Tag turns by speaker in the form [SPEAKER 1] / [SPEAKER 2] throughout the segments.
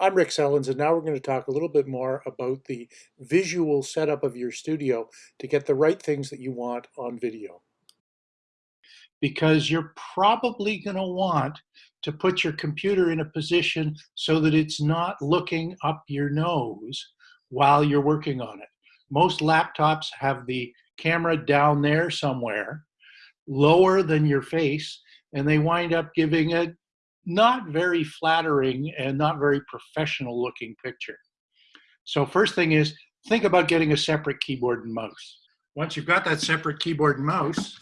[SPEAKER 1] I'm Rick Sellens, and now we're going to talk a little bit more about the visual setup of your studio to get the right things that you want on video. Because you're probably going to want to put your computer in a position so that it's not looking up your nose while you're working on it. Most laptops have the camera down there somewhere, lower than your face, and they wind up giving a not very flattering and not very professional looking picture. So first thing is, think about getting a separate keyboard and mouse. Once you've got that separate keyboard and mouse,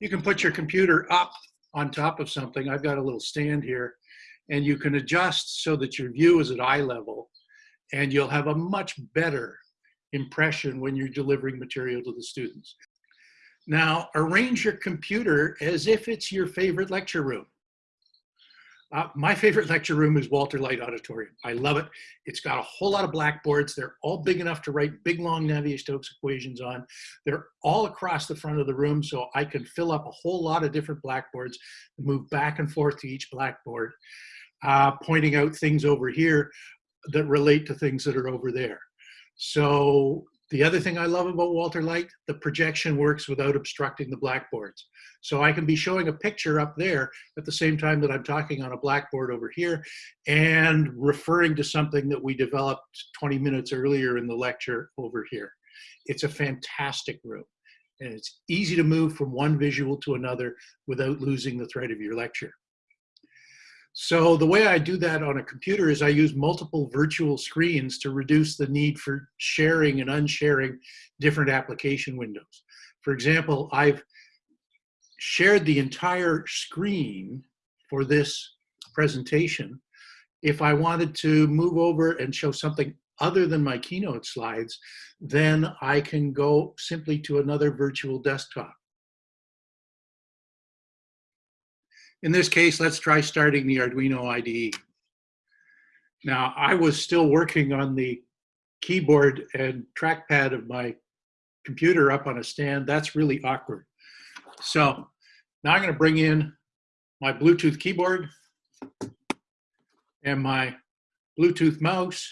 [SPEAKER 1] you can put your computer up on top of something. I've got a little stand here, and you can adjust so that your view is at eye level, and you'll have a much better impression when you're delivering material to the students. Now, arrange your computer as if it's your favorite lecture room. Uh, my favorite lecture room is Walter Light Auditorium. I love it. It's got a whole lot of blackboards. They're all big enough to write big, long Navier-Stokes equations on. They're all across the front of the room, so I can fill up a whole lot of different blackboards move back and forth to each blackboard, uh, pointing out things over here that relate to things that are over there. So the other thing I love about Walter Light, the projection works without obstructing the blackboards. So I can be showing a picture up there at the same time that I'm talking on a blackboard over here and referring to something that we developed 20 minutes earlier in the lecture over here. It's a fantastic room and it's easy to move from one visual to another without losing the thread of your lecture. So the way I do that on a computer is I use multiple virtual screens to reduce the need for sharing and unsharing different application windows. For example, I've shared the entire screen for this presentation. If I wanted to move over and show something other than my keynote slides, then I can go simply to another virtual desktop. In this case, let's try starting the Arduino IDE. Now, I was still working on the keyboard and trackpad of my computer up on a stand. That's really awkward. So now I'm going to bring in my Bluetooth keyboard and my Bluetooth mouse,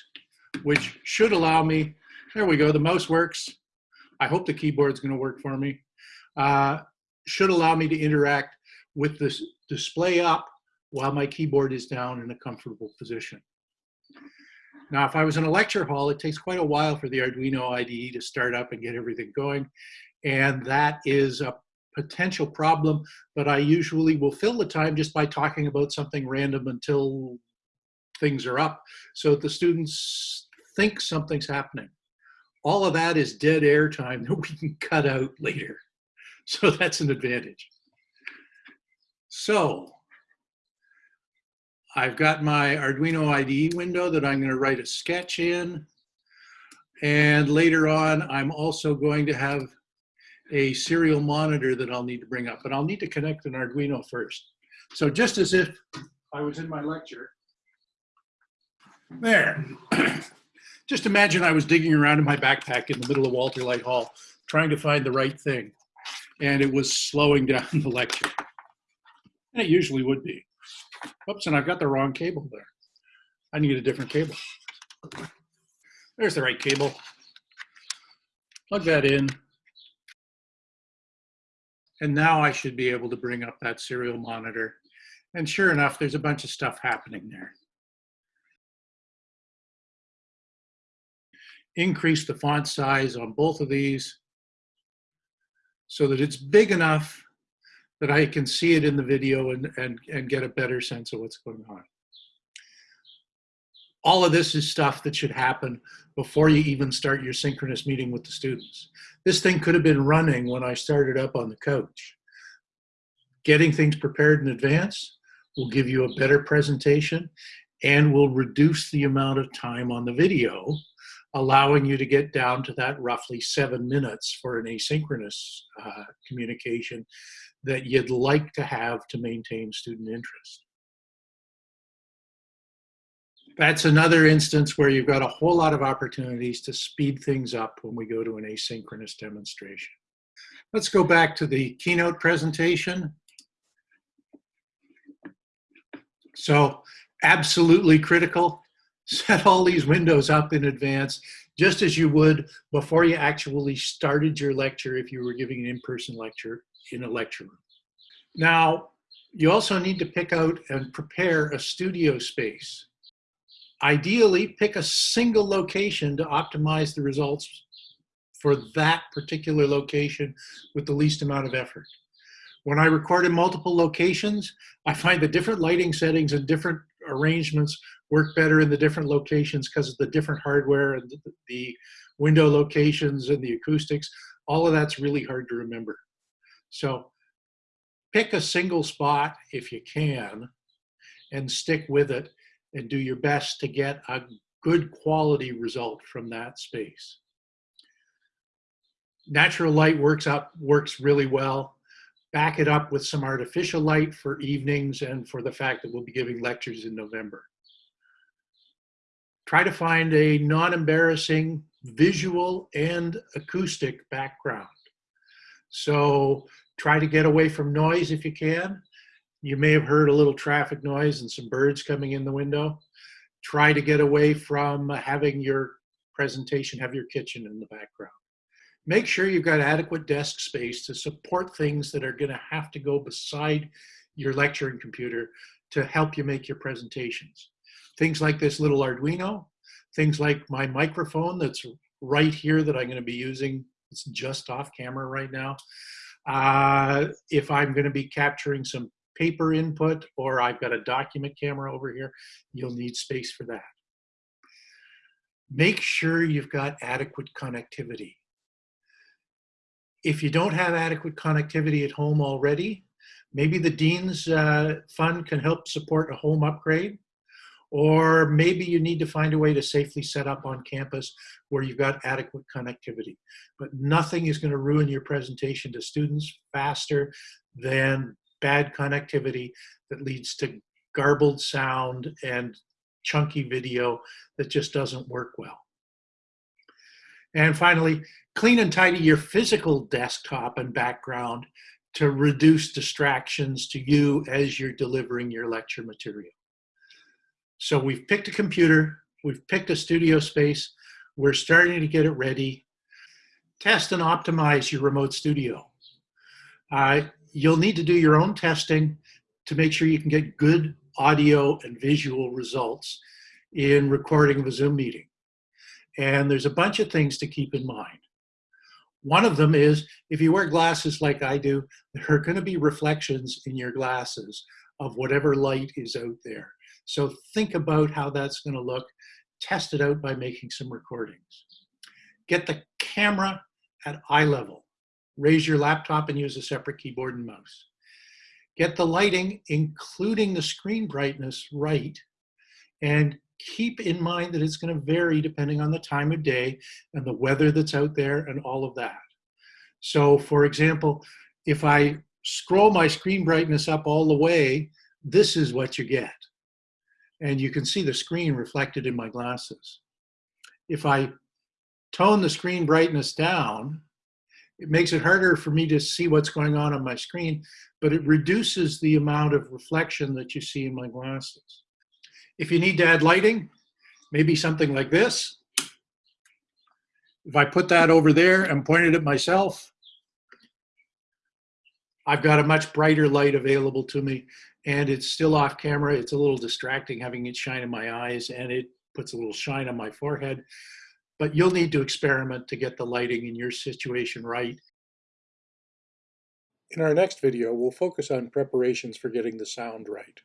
[SPEAKER 1] which should allow me, there we go, the mouse works. I hope the keyboard's going to work for me. Uh, should allow me to interact with this display up while my keyboard is down in a comfortable position. Now, if I was in a lecture hall, it takes quite a while for the Arduino IDE to start up and get everything going. And that is a potential problem, but I usually will fill the time just by talking about something random until things are up so the students think something's happening. All of that is dead air time that we can cut out later. So that's an advantage. So I've got my Arduino IDE window that I'm going to write a sketch in. And later on, I'm also going to have a serial monitor that I'll need to bring up, but I'll need to connect an Arduino first. So just as if I was in my lecture, there. just imagine I was digging around in my backpack in the middle of Walter Light Hall, trying to find the right thing. And it was slowing down the lecture. And it usually would be. Oops, and I've got the wrong cable there. I need a different cable. There's the right cable. Plug that in. And now I should be able to bring up that serial monitor. And sure enough, there's a bunch of stuff happening there. Increase the font size on both of these so that it's big enough that I can see it in the video and, and, and get a better sense of what's going on. All of this is stuff that should happen before you even start your synchronous meeting with the students. This thing could have been running when I started up on the coach. Getting things prepared in advance will give you a better presentation and will reduce the amount of time on the video, allowing you to get down to that roughly seven minutes for an asynchronous uh, communication that you'd like to have to maintain student interest. That's another instance where you've got a whole lot of opportunities to speed things up when we go to an asynchronous demonstration. Let's go back to the keynote presentation. So absolutely critical. Set all these windows up in advance, just as you would before you actually started your lecture if you were giving an in-person lecture in a lecture room. Now, you also need to pick out and prepare a studio space. Ideally, pick a single location to optimize the results for that particular location with the least amount of effort. When I record in multiple locations, I find the different lighting settings and different arrangements work better in the different locations because of the different hardware and the window locations and the acoustics. All of that's really hard to remember. So pick a single spot if you can and stick with it and do your best to get a good quality result from that space. Natural light works up works really well. Back it up with some artificial light for evenings and for the fact that we'll be giving lectures in November. Try to find a non-embarrassing visual and acoustic background. So try to get away from noise if you can. You may have heard a little traffic noise and some birds coming in the window. Try to get away from having your presentation have your kitchen in the background. Make sure you've got adequate desk space to support things that are gonna have to go beside your lecturing computer to help you make your presentations. Things like this little Arduino, things like my microphone that's right here that I'm gonna be using. It's just off camera right now. Uh, if I'm gonna be capturing some paper input or I've got a document camera over here, you'll need space for that. Make sure you've got adequate connectivity. If you don't have adequate connectivity at home already, maybe the Dean's uh, Fund can help support a home upgrade, or maybe you need to find a way to safely set up on campus where you've got adequate connectivity. But nothing is gonna ruin your presentation to students faster than bad connectivity that leads to garbled sound and chunky video that just doesn't work well. And finally, clean and tidy your physical desktop and background to reduce distractions to you as you're delivering your lecture material. So we've picked a computer, we've picked a studio space, we're starting to get it ready. Test and optimize your remote studio. Uh, you'll need to do your own testing to make sure you can get good audio and visual results in recording a Zoom meeting. And there's a bunch of things to keep in mind. One of them is if you wear glasses like I do, there are going to be reflections in your glasses of whatever light is out there. So think about how that's going to look. Test it out by making some recordings. Get the camera at eye level raise your laptop and use a separate keyboard and mouse. Get the lighting, including the screen brightness, right, and keep in mind that it's going to vary depending on the time of day and the weather that's out there and all of that. So for example, if I scroll my screen brightness up all the way, this is what you get. And you can see the screen reflected in my glasses. If I tone the screen brightness down, it makes it harder for me to see what's going on on my screen, but it reduces the amount of reflection that you see in my glasses. If you need to add lighting, maybe something like this. If I put that over there and point it at myself, I've got a much brighter light available to me and it's still off camera. It's a little distracting having it shine in my eyes and it puts a little shine on my forehead but you'll need to experiment to get the lighting in your situation right.
[SPEAKER 2] In our next video, we'll focus on preparations for getting the sound right.